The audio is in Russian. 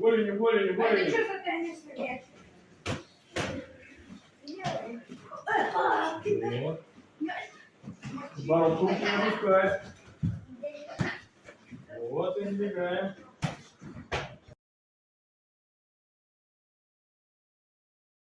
Более, не более, не более. А ты что затянешь свет? А, Вот. Барон не опускай. Вот и сбегаем.